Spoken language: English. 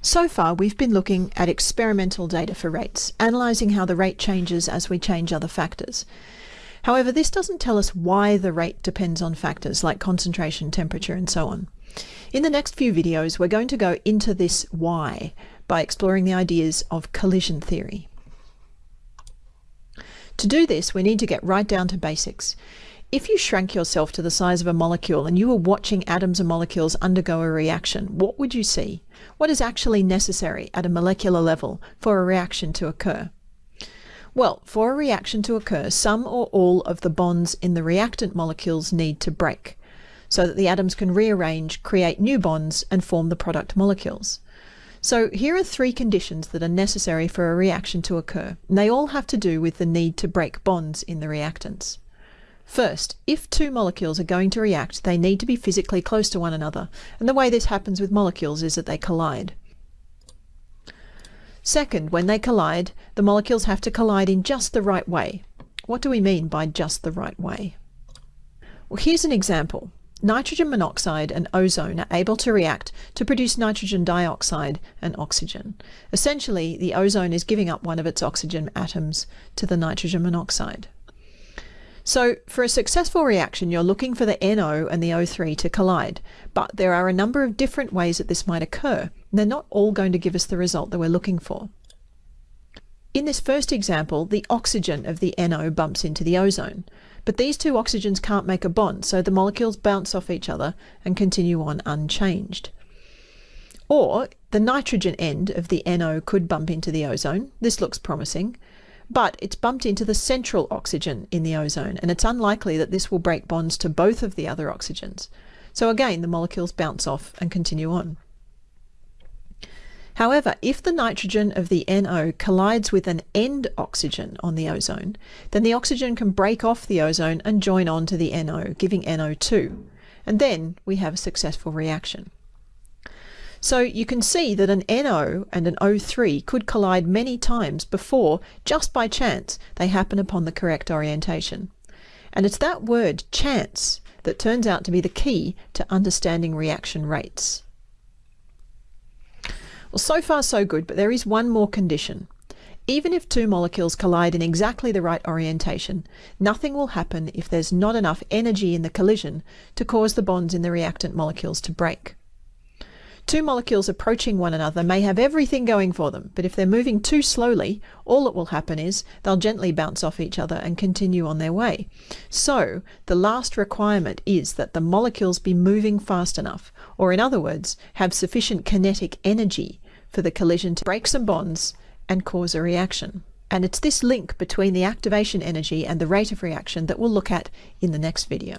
So far, we've been looking at experimental data for rates, analysing how the rate changes as we change other factors. However, this doesn't tell us why the rate depends on factors like concentration, temperature, and so on. In the next few videos, we're going to go into this why by exploring the ideas of collision theory. To do this, we need to get right down to basics. If you shrank yourself to the size of a molecule and you were watching atoms and molecules undergo a reaction, what would you see? What is actually necessary at a molecular level for a reaction to occur? Well, for a reaction to occur, some or all of the bonds in the reactant molecules need to break, so that the atoms can rearrange, create new bonds, and form the product molecules. So here are three conditions that are necessary for a reaction to occur, and they all have to do with the need to break bonds in the reactants. First, if two molecules are going to react, they need to be physically close to one another, and the way this happens with molecules is that they collide. Second, when they collide, the molecules have to collide in just the right way. What do we mean by just the right way? Well, here's an example. Nitrogen monoxide and ozone are able to react to produce nitrogen dioxide and oxygen. Essentially, the ozone is giving up one of its oxygen atoms to the nitrogen monoxide. So for a successful reaction, you're looking for the NO and the O3 to collide, but there are a number of different ways that this might occur. They're not all going to give us the result that we're looking for. In this first example, the oxygen of the NO bumps into the ozone, but these two oxygens can't make a bond, so the molecules bounce off each other and continue on unchanged. Or the nitrogen end of the NO could bump into the ozone. This looks promising but it's bumped into the central oxygen in the ozone, and it's unlikely that this will break bonds to both of the other oxygens. So again, the molecules bounce off and continue on. However, if the nitrogen of the NO collides with an end oxygen on the ozone, then the oxygen can break off the ozone and join on to the NO, giving NO2. And then we have a successful reaction. So you can see that an NO and an O3 could collide many times before, just by chance, they happen upon the correct orientation. And it's that word, chance, that turns out to be the key to understanding reaction rates. Well, so far so good, but there is one more condition. Even if two molecules collide in exactly the right orientation, nothing will happen if there's not enough energy in the collision to cause the bonds in the reactant molecules to break. Two molecules approaching one another may have everything going for them, but if they're moving too slowly, all that will happen is they'll gently bounce off each other and continue on their way. So, the last requirement is that the molecules be moving fast enough, or in other words, have sufficient kinetic energy for the collision to break some bonds and cause a reaction. And it's this link between the activation energy and the rate of reaction that we'll look at in the next video.